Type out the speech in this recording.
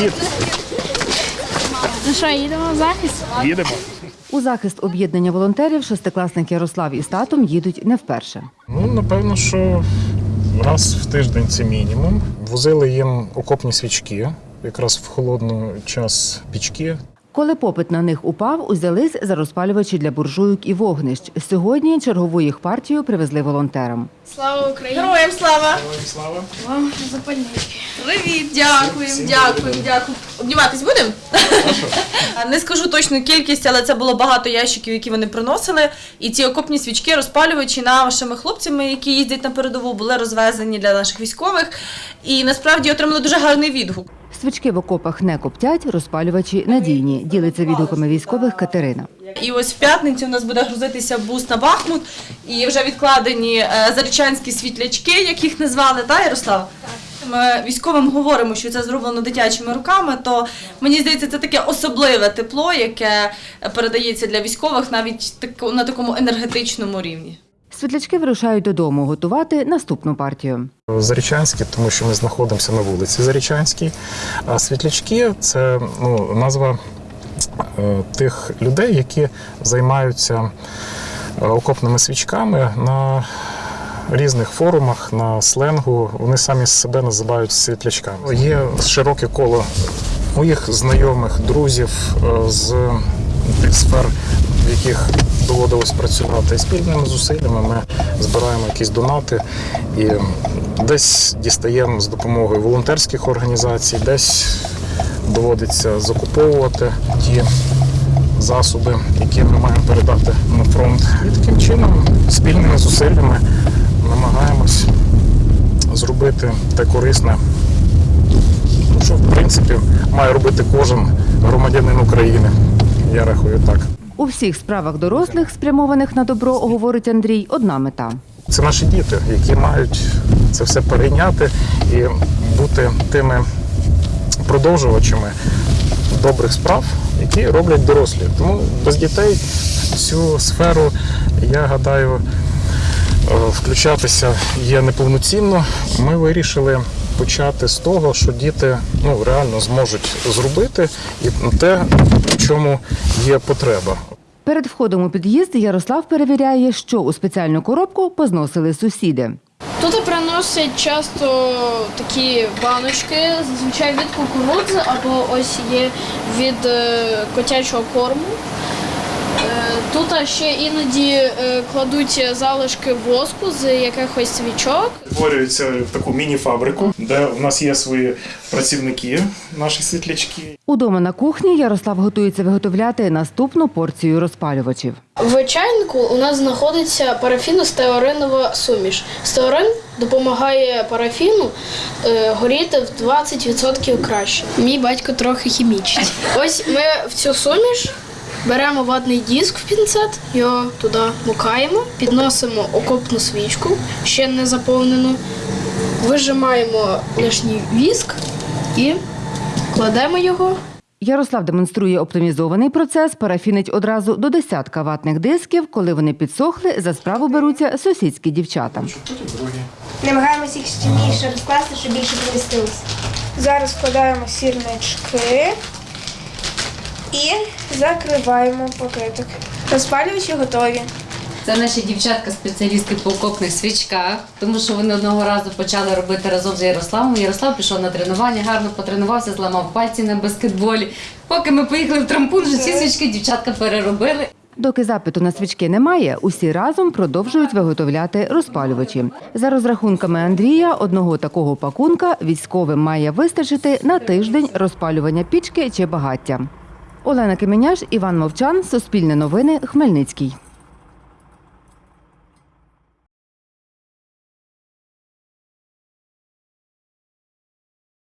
Привіт, Ну що, їдемо в захист? їдемо. У захист об'єднання волонтерів шестикласники Ярослав із татом їдуть не вперше. Ну, напевно, що раз в тиждень це мінімум. Возили їм окопні свічки, якраз в холодний час пічки. Коли попит на них упав, узялись за розпалювачі для буржуйок і вогнищ. Сьогодні чергову їх партію привезли волонтерам. Слава Україні! Героям слава! Слава! Вам запальнички. Привіт, дякуємо, дякуємо, дякуємо. Обніматись будемо? Не скажу точну кількість, але це було багато ящиків, які вони приносили. І ці окопні свічки, розпалювачі нашими хлопцями, які їздять на передову, були розвезені для наших військових. І насправді отримали дуже гарний відгук. Свічки в окопах не коптять, розпалювачі надійні. Ділиться відгуками військових Катерина. І ось в п'ятницю у нас буде грузитися бус на Бахмут, і вже відкладені е, зарічанські світлячки, як їх назвали, так, Ярослав? Ми військовим говоримо, що це зроблено дитячими руками, то мені здається, це таке особливе тепло, яке передається для військових навіть на такому енергетичному рівні. Світлячки вирушають додому готувати наступну партію. Зарічанські, тому що ми знаходимося на вулиці Зарічанській. А світлячки це ну, назва е, тих людей, які займаються е, окопними свічками на різних форумах, на сленгу. Вони самі себе називають світлячками. Є широке коло моїх знайомих, друзів е, з тих сфер, в яких доводилось працювати. І спільними зусиллями ми збираємо якісь донати і десь дістаємо з допомогою волонтерських організацій, десь доводиться закуповувати ті засоби, які ми маємо передати на фронт. І таким чином, спільними зусиллями намагаємось зробити те корисне, ну, що в принципі має робити кожен громадянин України. Я рахую так. У всіх справах дорослих, спрямованих на добро, говорить Андрій, одна мета. Це наші діти, які мають це все перейняти і бути тими продовжувачами добрих справ, які роблять дорослі. Тому без дітей в цю сферу, я гадаю, е, включатися є неповноцінно. Ми вирішили почати з того, що діти ну, реально зможуть зробити і те, в чому є потреба. Перед входом у під'їзд Ярослав перевіряє, що у спеціальну коробку позносили сусіди. Тут приносять часто такі баночки, зазвичай від кукурудзи або ось є від е, котячого корму. Е, Тут ще іноді е, кладуть залишки воску з якихось свічок. Створюється в таку міні-фабрику, де в нас є свої працівники, наші світлячки. Удома на кухні Ярослав готується виготовляти наступну порцію розпалювачів. В чайнику у нас знаходиться парафіно-стеаринова суміш. Стеарин допомагає парафіну е, горіти в 20% краще. Мій батько трохи хімічний. Ось ми в цю суміш беремо ватний диск в пінцет, його туди мукаємо, підносимо окопну свічку, ще не заповнену, вижимаємо лишній віск і кладемо його. Ярослав демонструє оптимізований процес, парафінить одразу до десятка ватних дисків. Коли вони підсохли, за справу беруться сусідські дівчата. Намагаємося їх щільніше розкласти, щоб більше помістилося. Зараз вкладаємо сірнички і закриваємо пакетик. Розпалювачі готові. Це наші дівчатка-спеціалістки по окопних свічках, тому що вони одного разу почали робити разом з Ярославом. Ярослав пішов на тренування, гарно потренувався, зламав пальці на баскетболі. Поки ми поїхали в трампун, вже ці свічки дівчатка переробили. Доки запиту на свічки немає, усі разом продовжують виготовляти розпалювачі. За розрахунками Андрія, одного такого пакунка військовим має вистачити на тиждень розпалювання пічки чи багаття. Олена Кименяш, Іван Мовчан, Суспільне новини, Хмельницький.